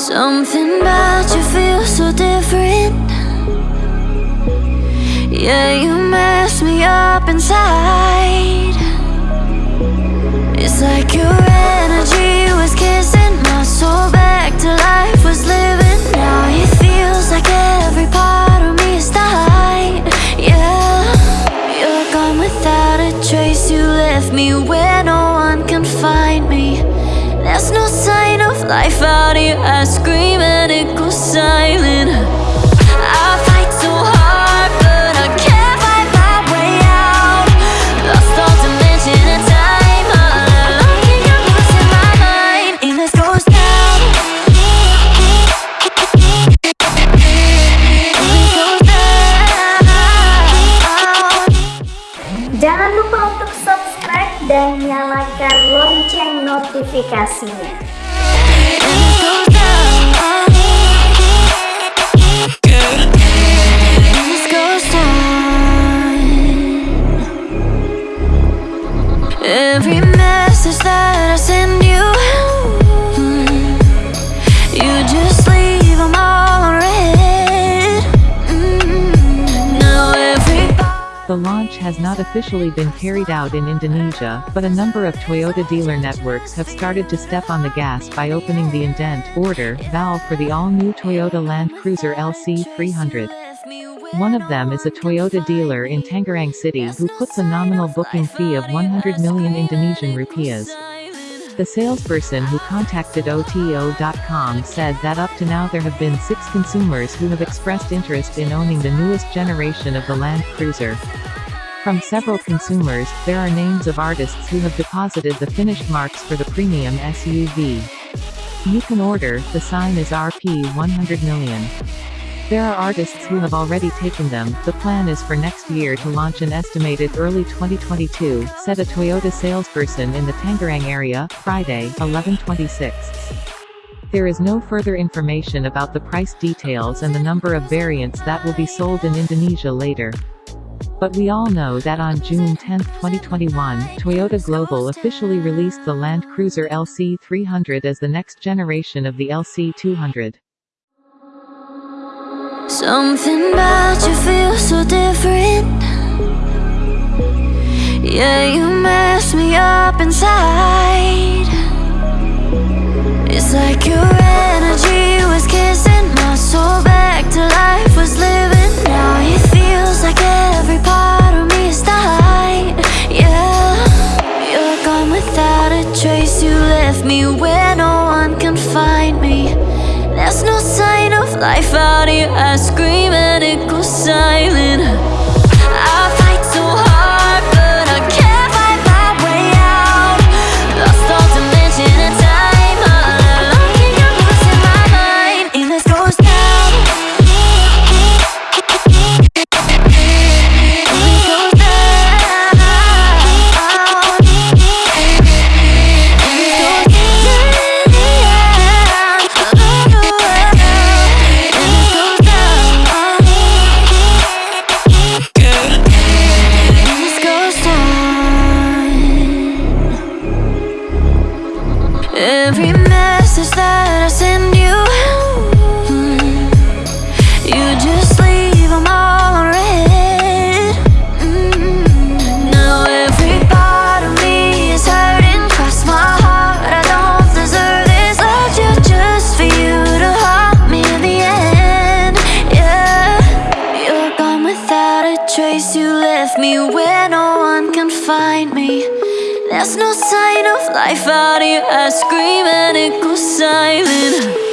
Something about you feels so different. Yeah, you mess me up inside. It's like your energy was kissing my soul back to life I scream and it goes silent. I fight so hard but I can't fight my way out. Lost all dimension and time. All alone in your voice in my mind. And this goes down. And this goes down Jangan lupa untuk subscribe dan nyalakan lonceng notifikasinya. The launch has not officially been carried out in Indonesia, but a number of Toyota dealer networks have started to step on the gas by opening the indent order valve for the all-new Toyota Land Cruiser LC 300. One of them is a Toyota dealer in Tangerang City who puts a nominal booking fee of 100 million Indonesian rupiahs. The salesperson who contacted OTO.com said that up to now there have been six consumers who have expressed interest in owning the newest generation of the Land Cruiser. From several consumers, there are names of artists who have deposited the finished marks for the premium SUV. You can order, the sign is RP 100 million. There are artists who have already taken them. The plan is for next year to launch an estimated early 2022, said a Toyota salesperson in the Tangerang area, Friday, 1126. There is no further information about the price details and the number of variants that will be sold in Indonesia later. But we all know that on June 10, 2021, Toyota Global officially released the Land Cruiser LC 300 as the next generation of the LC 200. Something about you feels so different. Yeah, you mess me up inside. It's like your energy was kissing my soul back to life was living. Now it feels like every part of me is dying. Yeah, you're gone without a trace. You left me where there's no sign of life out here. I scream and it goes silent. I scream and it goes silent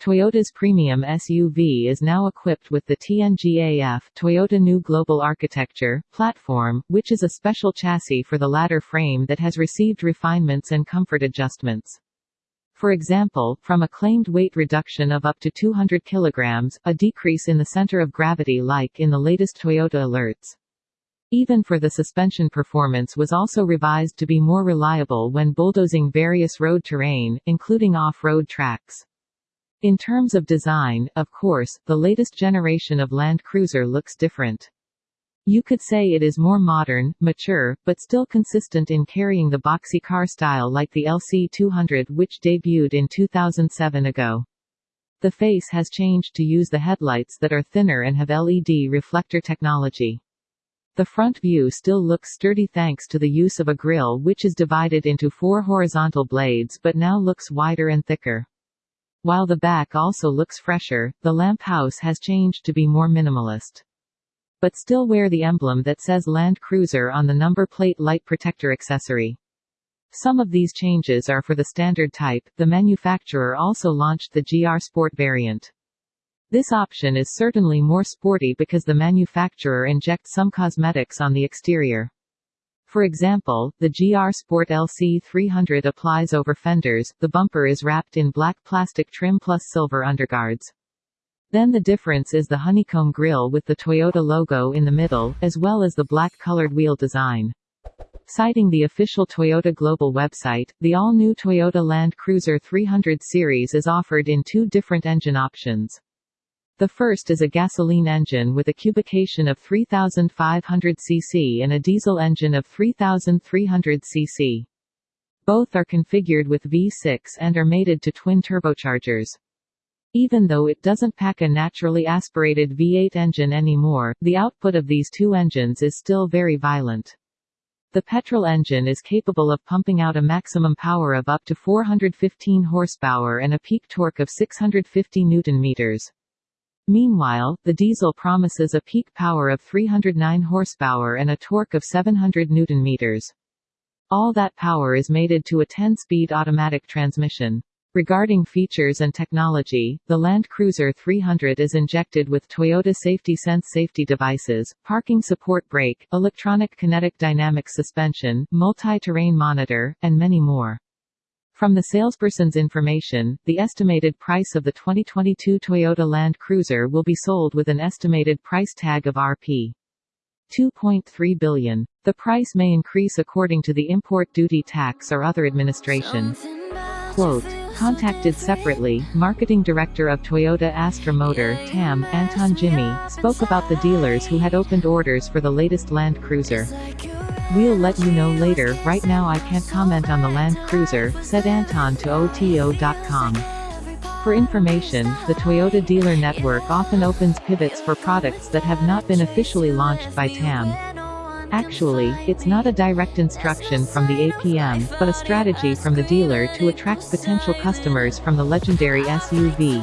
Toyota's premium SUV is now equipped with the TNGAF Toyota New Global Architecture platform, which is a special chassis for the ladder frame that has received refinements and comfort adjustments. For example, from a claimed weight reduction of up to 200 kilograms, a decrease in the center of gravity like in the latest Toyota alerts. Even for the suspension performance was also revised to be more reliable when bulldozing various road terrain, including off-road tracks. In terms of design, of course, the latest generation of Land Cruiser looks different. You could say it is more modern, mature, but still consistent in carrying the boxy car style like the LC200 which debuted in 2007 ago. The face has changed to use the headlights that are thinner and have LED reflector technology. The front view still looks sturdy thanks to the use of a grille which is divided into four horizontal blades but now looks wider and thicker. While the back also looks fresher, the lamp house has changed to be more minimalist but still wear the emblem that says Land Cruiser on the number plate light protector accessory. Some of these changes are for the standard type, the manufacturer also launched the GR Sport variant. This option is certainly more sporty because the manufacturer injects some cosmetics on the exterior. For example, the GR Sport LC300 applies over fenders, the bumper is wrapped in black plastic trim plus silver underguards. Then the difference is the honeycomb grille with the Toyota logo in the middle, as well as the black-colored wheel design. Citing the official Toyota Global website, the all-new Toyota Land Cruiser 300 series is offered in two different engine options. The first is a gasoline engine with a cubication of 3,500 cc and a diesel engine of 3,300 cc. Both are configured with V6 and are mated to twin turbochargers. Even though it doesn't pack a naturally aspirated V8 engine anymore, the output of these two engines is still very violent. The petrol engine is capable of pumping out a maximum power of up to 415 horsepower and a peak torque of 650 newton-meters. Meanwhile, the diesel promises a peak power of 309 horsepower and a torque of 700 newton-meters. All that power is mated to a 10-speed automatic transmission. Regarding features and technology, the Land Cruiser 300 is injected with Toyota Safety Sense safety devices, parking support brake, electronic kinetic dynamic suspension, multi-terrain monitor, and many more. From the salesperson's information, the estimated price of the 2022 Toyota Land Cruiser will be sold with an estimated price tag of Rp. 2.3 billion. The price may increase according to the import duty tax or other administration. Quote, Contacted separately, marketing director of Toyota Astra Motor TAM, Anton Jimmy, spoke about the dealers who had opened orders for the latest Land Cruiser. We'll let you know later, right now I can't comment on the Land Cruiser, said Anton to OTO.com. For information, the Toyota dealer network often opens pivots for products that have not been officially launched by TAM. Actually, it's not a direct instruction from the APM, but a strategy from the dealer to attract potential customers from the legendary SUV.